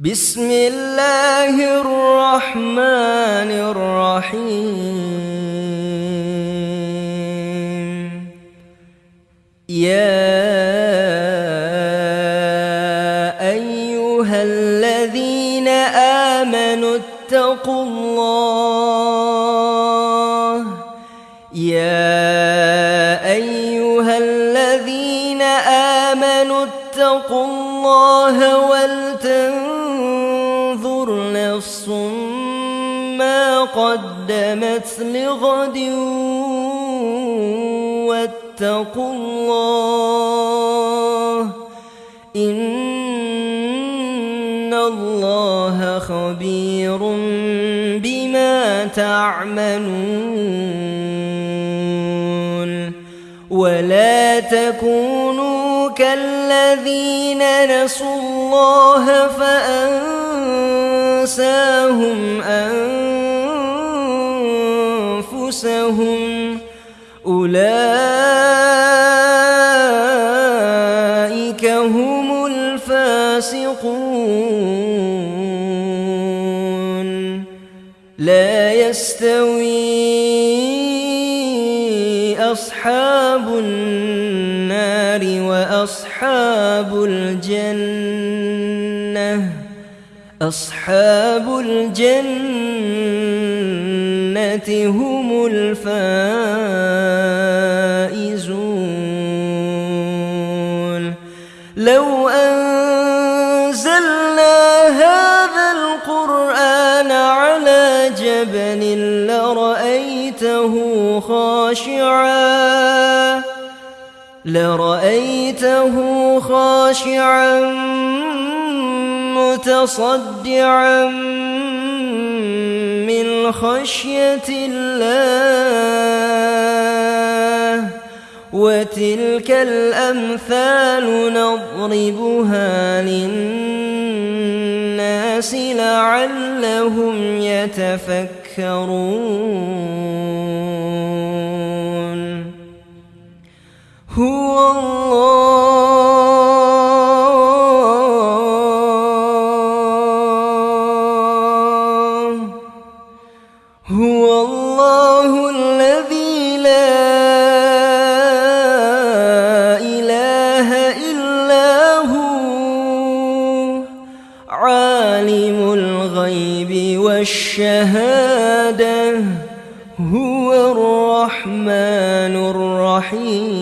بسم الله الرحمن الرحيم. يا أيها الذين آمنوا اتقوا الله. يا أيها الذين آمنوا اتقوا الله قدمت لغد واتقوا الله إن الله خبير بما تعملون ولا تكونوا كالذين نسوا الله فأنساهم أنفسهم أولئك هم الفاسقون. لا يستوي أصحاب النار وأصحاب الجنة. أصحاب الجنة هم الفائزون. لو أنزلنا هذا القرآن على جبل لرأيته خاشعا. لرأيته خاشعا متصدعا. من خشية الله وتلك الأمثال نضربها للناس لعلهم يتفكرون. والشهادة هو الرحمن الرحيم.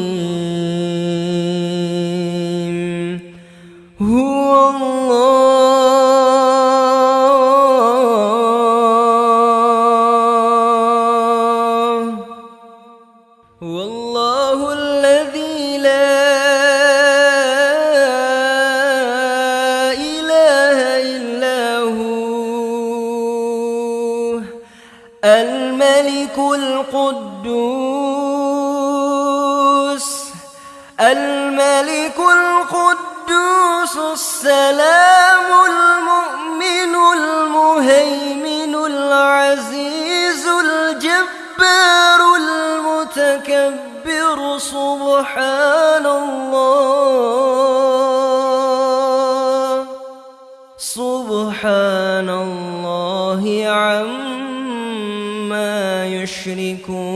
القدوس الملك القدوس السلام المؤمن المهيمن العزيز الجبار المتكبر سبحان يشركون